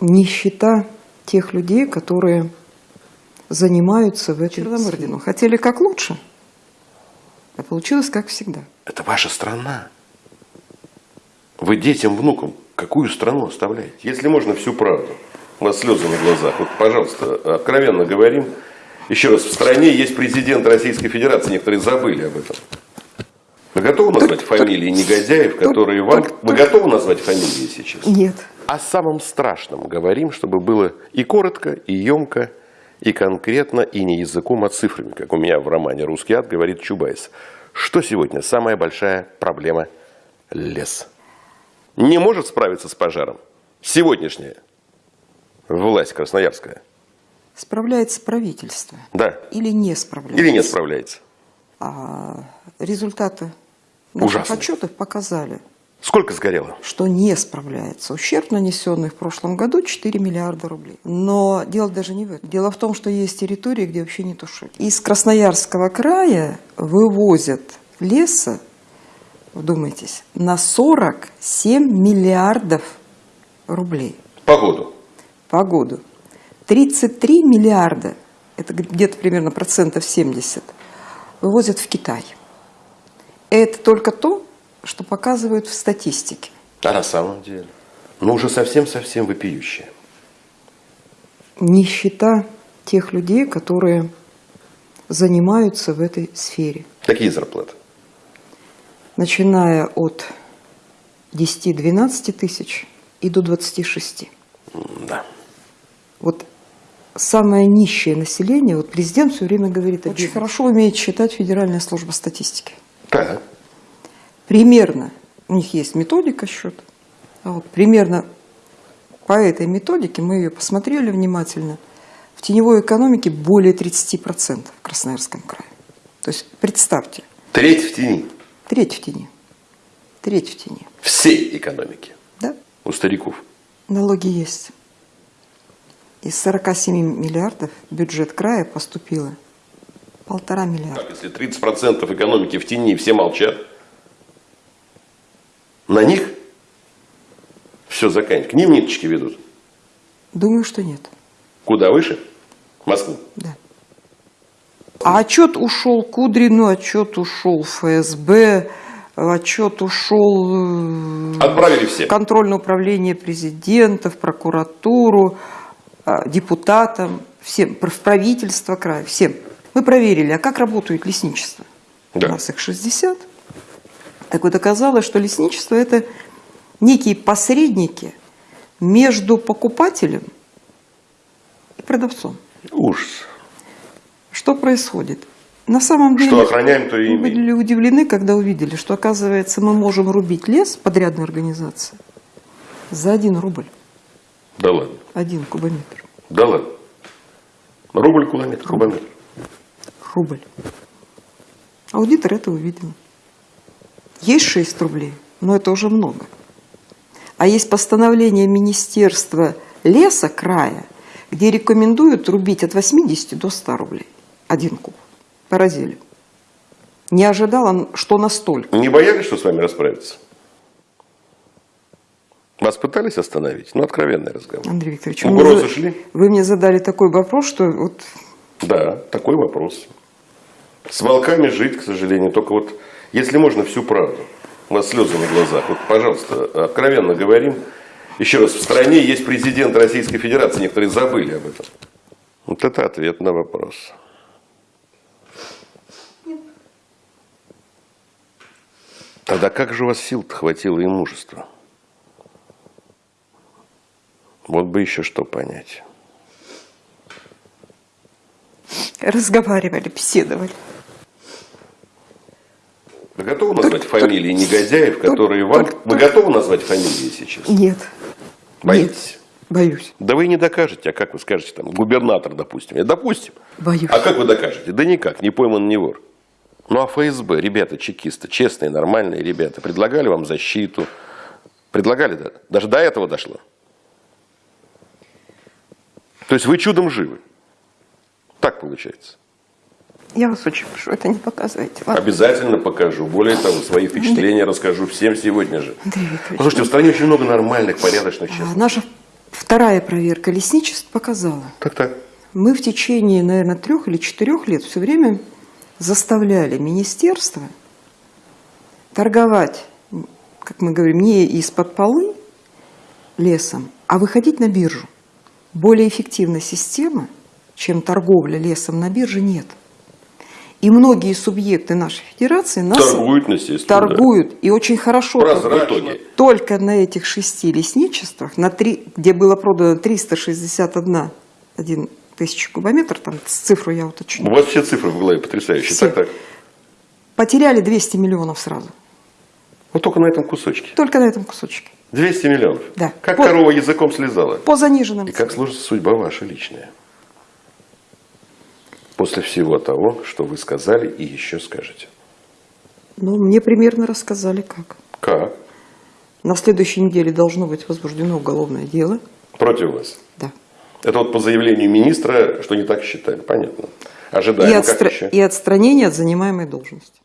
нищета тех людей, которые занимаются в этой Черномырдину. Хотели как лучше, а получилось как всегда. Это ваша страна. Вы детям, внукам какую страну оставляете? Если можно всю правду. У вас слезы на глазах. Вот, пожалуйста, откровенно говорим. Еще раз, в стране есть президент Российской Федерации. Некоторые забыли об этом. Вы готовы назвать Так, фамилии так, негодяев, которые так, вам... так, Вы готовы назвать фамилии сейчас? Нет. О самом страшном говорим, чтобы было и коротко, и емко, и конкретно, и не языком, а цифрами, как у меня в романе «Русский ад» говорит Чубайс. Что сегодня самая большая проблема – лес? Не может справиться с пожаром сегодняшняя власть красноярская? Справляется правительство Да. или не справляется? Или не справляется? А результаты Ужасно. отчетов показали, Сколько сгорело? что не справляется. Ущерб, нанесенный в прошлом году, 4 миллиарда рублей. Но дело даже не в этом. Дело в том, что есть территории, где вообще не тушить. Из Красноярского края вывозят леса, вдумайтесь, на 47 миллиардов рублей Погоду. по году. 33 миллиарда, это где-то примерно процентов 70, вывозят в Китай. Это только то, что показывают в статистике. А на самом деле? Ну, уже совсем-совсем вопиющее. Нищета тех людей, которые занимаются в этой сфере. Какие зарплаты? Начиная от 10-12 тысяч и до 26. Да. Вот самое нищее население, вот президент все время говорит, очень хорошо умеет считать Федеральная служба статистики. Так. примерно, у них есть методика счета, а вот примерно по этой методике, мы ее посмотрели внимательно, в теневой экономике более 30% в Красноярском крае. То есть представьте, Треть в тени. треть в тени, треть в тени, Всей экономики. да? У стариков. Налоги есть. Из 47 миллиардов бюджет края поступило полтора миллиарда. Так, если 30% экономики в тени, все молчат, на них все заканчивается. К ним ниточки ведут. Думаю, что нет. Куда выше? Москву. Да. А отчет ушел Кудрину, отчет ушел ФСБ, отчет ушел э, Отправили все. контрольное управление президента, в прокуратуру, э, депутатам, всем, в правительство края, всем. Мы проверили, а как работает лесничество? Да. У нас их 60. Так вот оказалось, что лесничество – это некие посредники между покупателем и продавцом. Ужас. Что происходит? На самом деле Что охраняем, то и мы были удивлены, когда увидели, что, оказывается, мы можем рубить лес подрядной организации за один рубль, Да ладно. один кубометр. Да ладно. Рубль, километр, кубометр. Рубль. Аудитор это увидел. Есть 6 рублей, но это уже много. А есть постановление Министерства леса края, где рекомендуют рубить от 80 до 100 рублей. Один куб. Поразили. Не ожидала, что настолько. Не боялись, что с вами расправиться? Вас пытались остановить? Ну, откровенный разговор. Андрей Викторович, вы мне, Угрозы за- шли? вы мне задали такой вопрос, что вот Да, такой вопрос. С волками жить, к сожалению, только вот, если можно, всю правду. У вас слезы на глазах. Вот, пожалуйста, откровенно говорим. Еще раз, в стране есть президент Российской Федерации, некоторые забыли об этом. Вот это ответ на вопрос. Тогда как же у вас сил-то хватило и мужества? Вот бы еще что понять. разговаривали, беседовали. Вы готовы назвать фамилии негодяев, которые вам... только- Вы готовы назвать фамилии сейчас? Нет. Боитесь? Нет. Боюсь. Да вы и не докажете, а как вы скажете, там, губернатор, допустим. Я, допустим. Боюсь. А как вы докажете? Да никак, не пойман, не вор. Ну а ФСБ, ребята чекисты, честные, нормальные ребята, предлагали вам защиту. Предлагали, да? Даже до этого дошло. То есть вы чудом живы. Так получается. Я вас очень прошу, это не показывайте. ладно? Обязательно покажу. Более того, свои впечатления расскажу всем сегодня же. Послушайте, в стране очень много нормальных, порядочных, а, честных. наша Вторая проверка лесничеств показала, Так-так. мы в течение, наверное, трех или четырех лет все время заставляли министерство торговать, как мы говорим, не из-под полы лесом, а выходить на биржу. Более эффективной системы, чем торговля лесом на бирже, нет. И многие субъекты нашей федерации нас Торгуют, естественно. торгуют и очень хорошо торгуют. Только на этих шести лесничествах, на три, где было продано 361 один тысячи кубометров, там цифру я У уточню, вас все цифры в голове потрясающие. Все. Так-так. потеряли 200 миллионов сразу. Вот только на этом кусочке. Только на этом кусочке. 200 миллионов. Да. Как По- корова языком слезала. По заниженным И как сложится судьба ваша личная? После всего того, что вы сказали и еще скажете. Ну, мне примерно рассказали, как. Как? На следующей неделе должно быть возбуждено уголовное дело. Против вас? Да. Это вот по заявлению министра, что не так считали. Понятно. И, Ожидаем, как отстра- и отстранение от занимаемой должности.